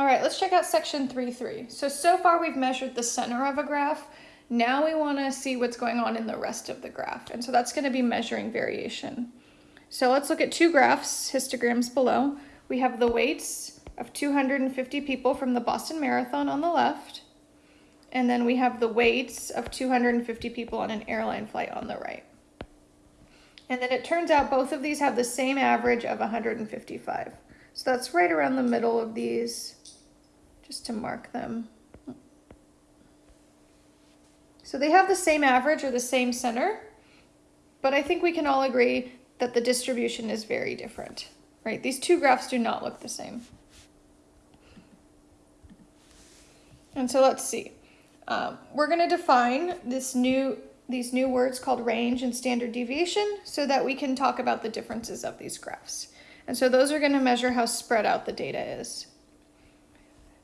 All right, let's check out section 3.3. So, so far we've measured the center of a graph. Now we want to see what's going on in the rest of the graph. And so that's going to be measuring variation. So let's look at two graphs, histograms below. We have the weights of 250 people from the Boston Marathon on the left. And then we have the weights of 250 people on an airline flight on the right. And then it turns out both of these have the same average of 155. So that's right around the middle of these, just to mark them. So they have the same average or the same center, but I think we can all agree that the distribution is very different, right? These two graphs do not look the same. And so let's see. Um, we're going to define this new these new words called range and standard deviation so that we can talk about the differences of these graphs. And so those are going to measure how spread out the data is.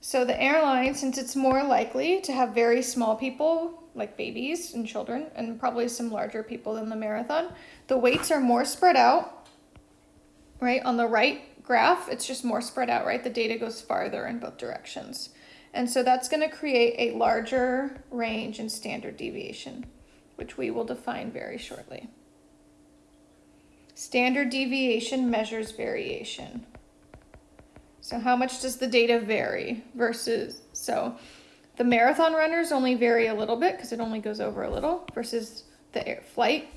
So the airline, since it's more likely to have very small people, like babies and children, and probably some larger people than the marathon, the weights are more spread out, right? On the right graph, it's just more spread out, right? The data goes farther in both directions. And so that's going to create a larger range in standard deviation which we will define very shortly. Standard deviation measures variation. So how much does the data vary versus, so the marathon runners only vary a little bit because it only goes over a little versus the air flight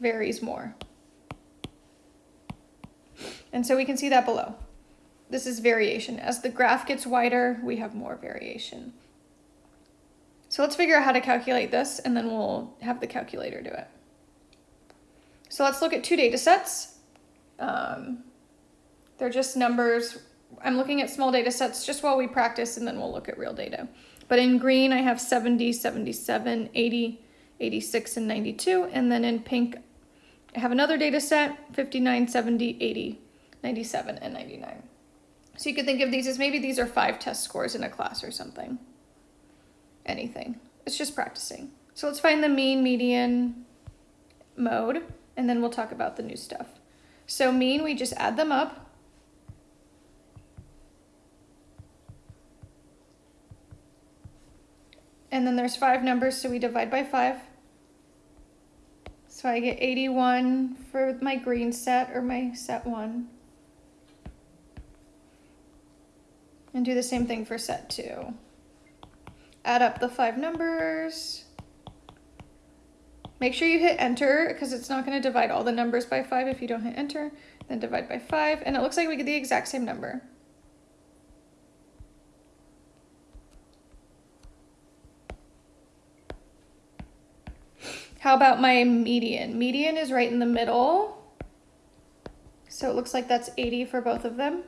varies more. And so we can see that below. This is variation. As the graph gets wider, we have more variation. So let's figure out how to calculate this and then we'll have the calculator do it. So let's look at two data sets. Um, they're just numbers. I'm looking at small data sets just while we practice and then we'll look at real data. But in green, I have 70, 77, 80, 86, and 92. And then in pink, I have another data set, 59, 70, 80, 97, and 99. So you could think of these as maybe these are five test scores in a class or something anything. It's just practicing. So let's find the mean, median, mode, and then we'll talk about the new stuff. So mean, we just add them up. And then there's five numbers, so we divide by five. So I get 81 for my green set or my set one. And do the same thing for set two add up the five numbers. Make sure you hit enter because it's not going to divide all the numbers by five if you don't hit enter. Then divide by five, and it looks like we get the exact same number. How about my median? Median is right in the middle. So it looks like that's 80 for both of them.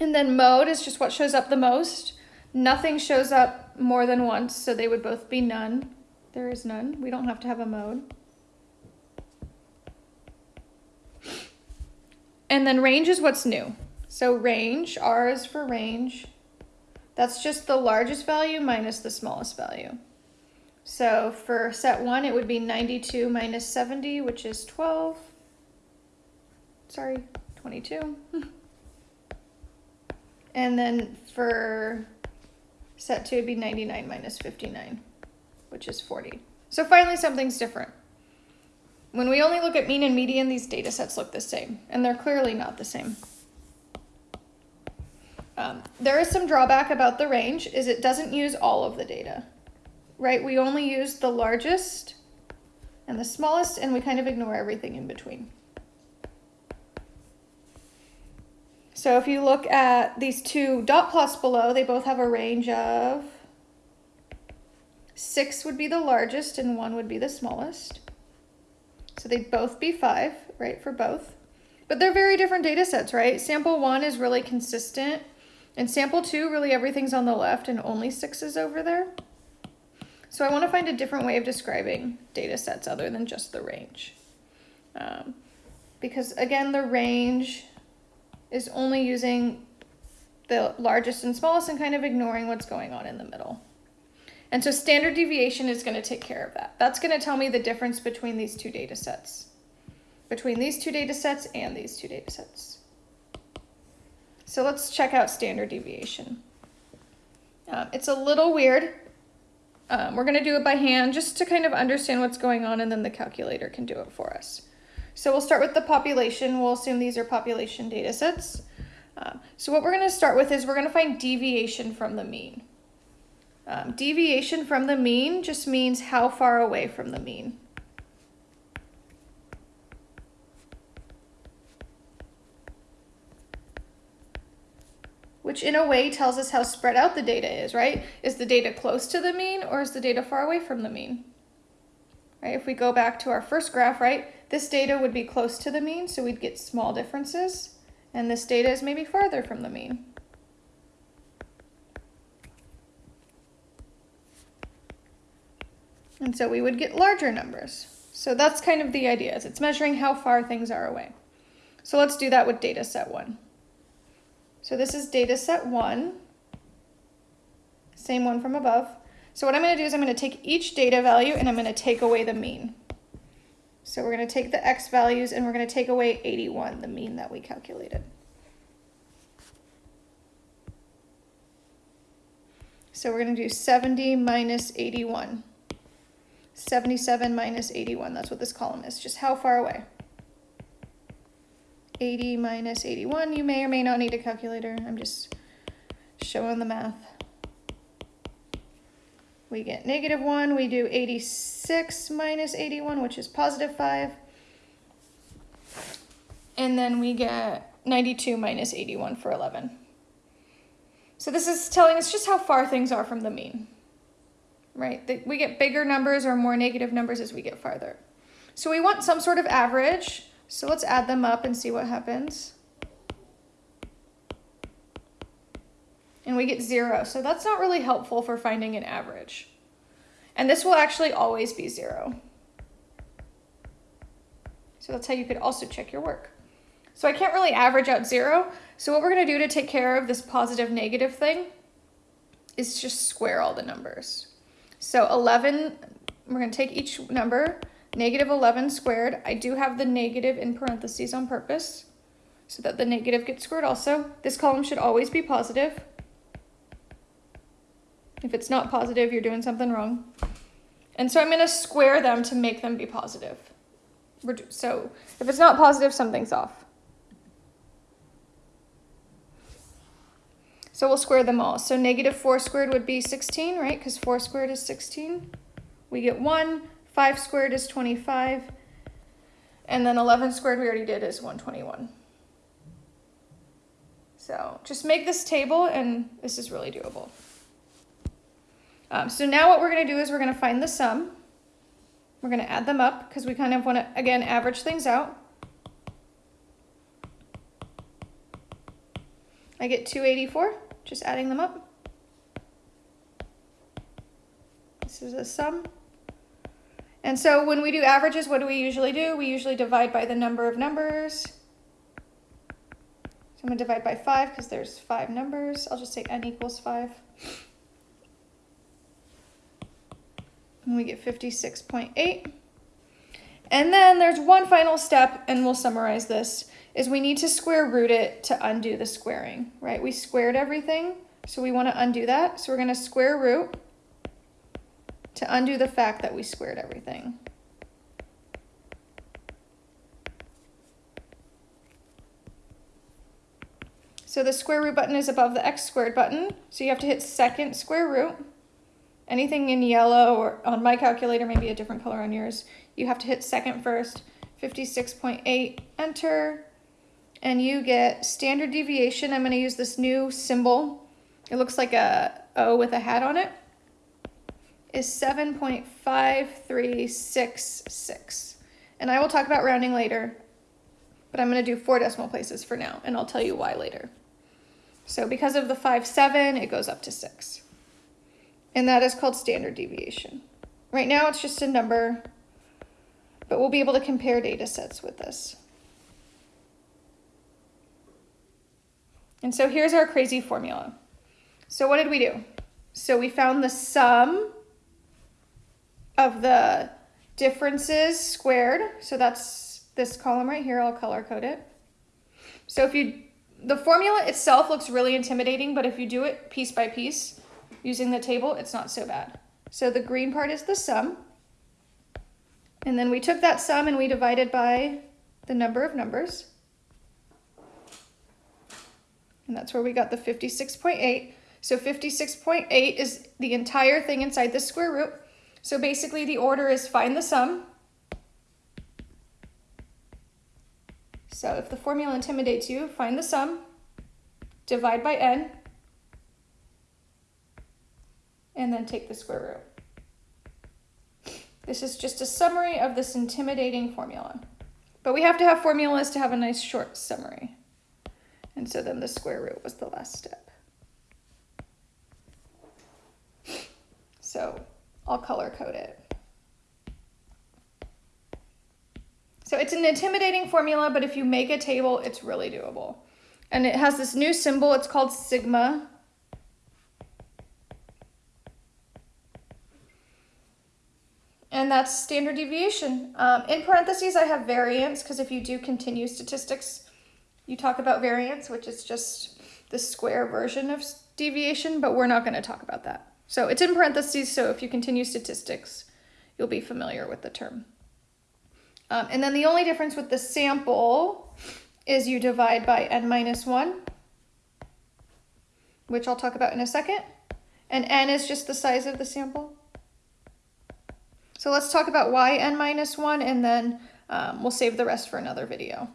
And then mode is just what shows up the most. Nothing shows up more than once, so they would both be none. There is none. We don't have to have a mode. And then range is what's new. So range, R is for range. That's just the largest value minus the smallest value. So for set one, it would be 92 minus 70, which is 12. Sorry, 22. And then for set it'd be 99 minus 59, which is 40. So finally, something's different. When we only look at mean and median, these data sets look the same, and they're clearly not the same. Um, there is some drawback about the range, is it doesn't use all of the data, right? We only use the largest and the smallest, and we kind of ignore everything in between. So if you look at these two dot plots below, they both have a range of six would be the largest and one would be the smallest. So they'd both be five, right, for both. But they're very different data sets, right? Sample one is really consistent. And sample two, really everything's on the left and only six is over there. So I want to find a different way of describing data sets other than just the range. Um, because again, the range is only using the largest and smallest and kind of ignoring what's going on in the middle. And so standard deviation is going to take care of that. That's going to tell me the difference between these two data sets. between these two data sets and these two data sets. So let's check out standard deviation. Um, it's a little weird. Um, we're going to do it by hand just to kind of understand what's going on and then the calculator can do it for us. So we'll start with the population. We'll assume these are population data sets. Um, so what we're going to start with is we're going to find deviation from the mean. Um, deviation from the mean just means how far away from the mean. Which in a way tells us how spread out the data is, right? Is the data close to the mean or is the data far away from the mean? Right, if we go back to our first graph, right, this data would be close to the mean, so we'd get small differences. And this data is maybe farther from the mean. And so we would get larger numbers. So that's kind of the idea, is it's measuring how far things are away. So let's do that with data set one. So this is data set one, same one from above. So what I'm going to do is I'm going to take each data value and I'm going to take away the mean. So we're going to take the x values and we're going to take away 81, the mean that we calculated. So we're going to do 70 minus 81. 77 minus 81, that's what this column is, just how far away. 80 minus 81, you may or may not need a calculator, I'm just showing the math. We get negative 1, we do 86 minus 81, which is positive 5. And then we get 92 minus 81 for 11. So this is telling us just how far things are from the mean right? That we get bigger numbers or more negative numbers as we get farther. So we want some sort of average. So let's add them up and see what happens. And we get zero. So that's not really helpful for finding an average. And this will actually always be zero. So that's how you could also check your work. So I can't really average out zero. So what we're gonna do to take care of this positive negative thing is just square all the numbers. So 11, we're going to take each number, negative 11 squared. I do have the negative in parentheses on purpose so that the negative gets squared also. This column should always be positive. If it's not positive, you're doing something wrong. And so I'm going to square them to make them be positive. So if it's not positive, something's off. So we'll square them all. So negative 4 squared would be 16, right? Because 4 squared is 16. We get 1. 5 squared is 25. And then 11 squared we already did is 121. So just make this table and this is really doable. Um, so now what we're going to do is we're going to find the sum. We're going to add them up because we kind of want to, again, average things out. I get 284 just adding them up. This is a sum. And so when we do averages, what do we usually do? We usually divide by the number of numbers. So I'm going to divide by 5 because there's 5 numbers. I'll just say n equals 5. And we get 56.8. And then there's one final step, and we'll summarize this is we need to square root it to undo the squaring, right? We squared everything, so we want to undo that. So we're going to square root to undo the fact that we squared everything. So the square root button is above the x squared button, so you have to hit second square root. Anything in yellow or on my calculator, maybe a different color on yours, you have to hit second first. 56.8, enter and you get standard deviation. I'm going to use this new symbol. It looks like a O with a hat on it. Is 7.5366. And I will talk about rounding later, but I'm going to do four decimal places for now, and I'll tell you why later. So because of the 5, 7, it goes up to 6. And that is called standard deviation. Right now it's just a number, but we'll be able to compare data sets with this. And so here's our crazy formula. So what did we do? So we found the sum of the differences squared. So that's this column right here, I'll color code it. So if you, the formula itself looks really intimidating, but if you do it piece by piece using the table, it's not so bad. So the green part is the sum. And then we took that sum and we divided by the number of numbers. And that's where we got the 56.8. So 56.8 is the entire thing inside the square root. So basically the order is find the sum. So if the formula intimidates you, find the sum, divide by n, and then take the square root. This is just a summary of this intimidating formula. But we have to have formulas to have a nice short summary. And so then the square root was the last step. So I'll color code it. So it's an intimidating formula, but if you make a table, it's really doable. And it has this new symbol, it's called sigma. And that's standard deviation. Um, in parentheses, I have variance, because if you do continuous statistics, you talk about variance, which is just the square version of deviation, but we're not going to talk about that. So it's in parentheses, so if you continue statistics, you'll be familiar with the term. Um, and then the only difference with the sample is you divide by n minus 1, which I'll talk about in a second. And n is just the size of the sample. So let's talk about why n minus 1, and then um, we'll save the rest for another video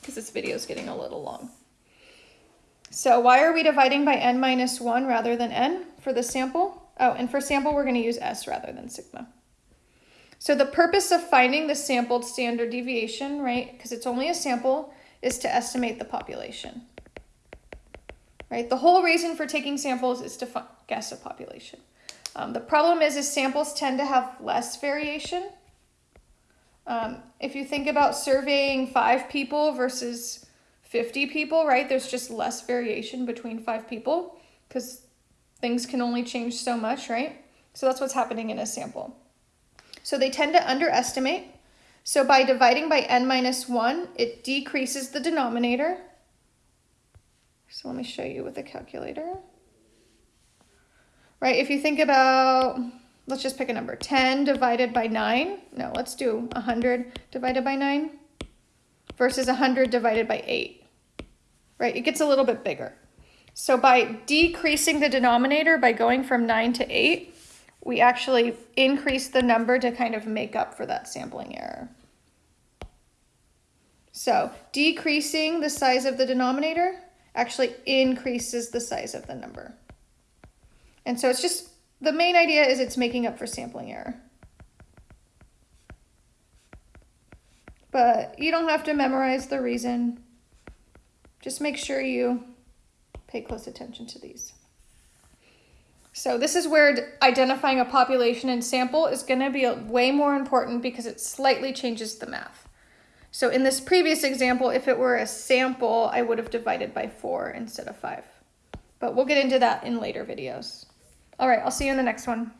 because this video is getting a little long. So why are we dividing by n minus 1 rather than n for the sample? Oh, and for sample, we're going to use s rather than sigma. So the purpose of finding the sampled standard deviation, right, because it's only a sample, is to estimate the population. Right, the whole reason for taking samples is to guess a population. Um, the problem is, is samples tend to have less variation um, if you think about surveying five people versus 50 people, right, there's just less variation between five people because things can only change so much, right? So that's what's happening in a sample. So they tend to underestimate. So by dividing by n minus 1, it decreases the denominator. So let me show you with a calculator. Right, if you think about let's just pick a number, 10 divided by 9. No, let's do 100 divided by 9 versus 100 divided by 8, right? It gets a little bit bigger. So by decreasing the denominator, by going from 9 to 8, we actually increase the number to kind of make up for that sampling error. So decreasing the size of the denominator actually increases the size of the number. And so it's just the main idea is it's making up for sampling error. But you don't have to memorize the reason. Just make sure you pay close attention to these. So this is where identifying a population and sample is going to be way more important because it slightly changes the math. So in this previous example, if it were a sample, I would have divided by 4 instead of 5. But we'll get into that in later videos. All right, I'll see you in the next one.